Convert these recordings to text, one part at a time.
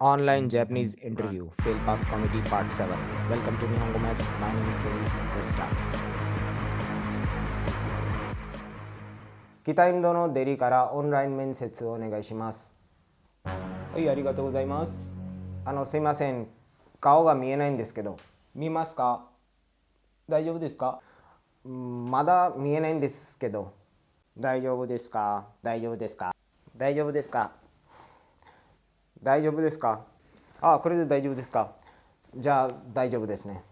Online Japanese Interview Fail Pass Comedy Part 7 Welcome to Nihongo Max My name is Ravi Let's start. 北インドのデリからオンライン面接をお願いしますはい、ありがとうございます。あのすいません顔が見えないんですけど見ますか大丈夫ですかうんまだ見えないんですけど大丈夫ですか大丈夫ですか大丈夫ですか大丈夫ですか？ああこれで大丈夫ですか？じゃあ大丈夫ですね。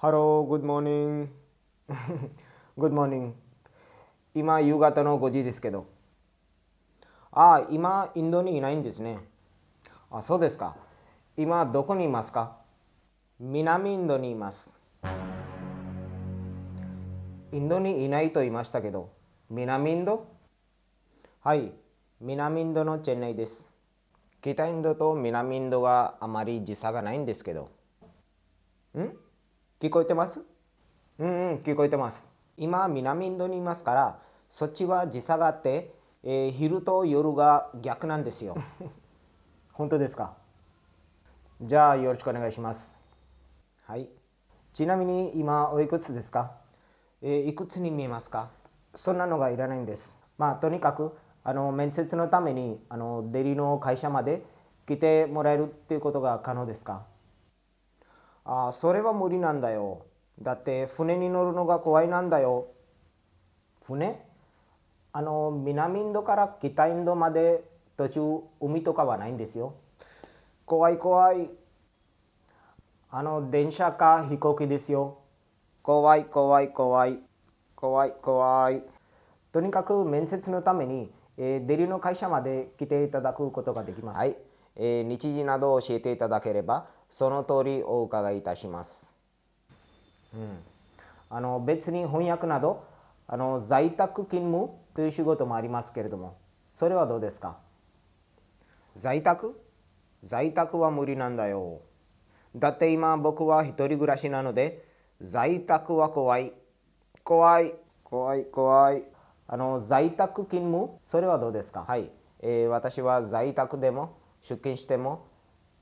Hello, good morning. Good morning. 今夕方の5時ですけど。あ今インドにいないんですね。あそうですか。今どこにいますか？南インドにいます。インドにいないと言いましたけど南インド？はい南インドのチェンナイです。北インドと南インドがあまり時差がないんですけど。ん？聞こえてます？うんうん聞こえてます。今南インドにいますからそっちは時差があって、えー昼と夜が逆なんですよ。本当ですか？じゃあよろしくお願いします。はい。ちなみに今おいくつですか、えーいくつに見えますか？そんなのがいらないんです。まあとにかくあの面接のためにあのデリの会社まで来てもらえるっていうことが可能ですか？ああそれは無理なんだよ。だって船に乗るのが怖いなんだよ。船？あの南インドから北インドまで途中海とかはないんですよ。怖い怖い。あの電車か飛行機ですよ。怖い怖い怖い。怖い怖い。とにかく面接のために、えーデリの会社まで来ていただくことができます。はい、えー日時などを教えていただければその通りお伺いいたします。あの別に翻訳などあの在宅勤務という仕事もありますけれどもそれはどうですか？在宅？在宅は無理なんだよ。だって今僕は一人暮らしなので在宅は怖い。怖い怖い怖いあの在宅勤務？それはどうですか？はい、えー私は在宅でも出勤しても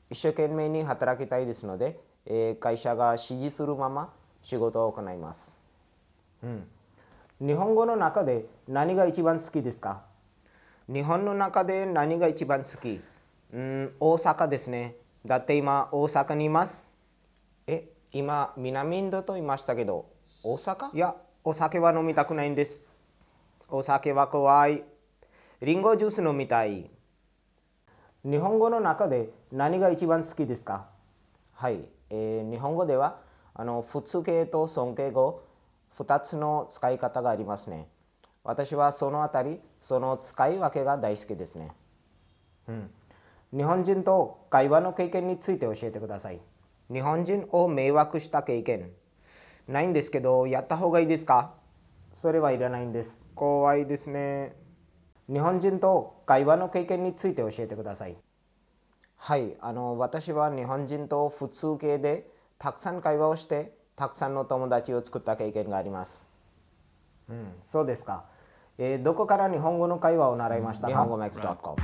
一生懸命に働きたいですので、えー会社が指示するまま仕事を行います。うん。日本語の中で何が一番好きですか？日本の中で何が一番好き？うん大阪ですね。だって今大阪にいます。え今南インドと言いましたけど大阪？いやお酒は飲みたくないんです。お酒は怖い。リンゴジュース飲みたい。日本語の中で何が一番好きですか？はい、えー日本語ではあの普通形と尊敬語。2つの使い方がありますね。私はそのあたりその使い分けが大好きですね。うん。日本人と会話の経験について教えてください。日本人を迷惑した経験。ないんですけどやった方がいいですか？それはいらないんです。怖いですね。日本人と会話の経験について教えてください。はい。あの私は日本人と普通形でたくさん会話をしてたくさんの友達を作った経験があります。うんそうですか、えーどこから日本語の会話を習いました？か日本。語 max.com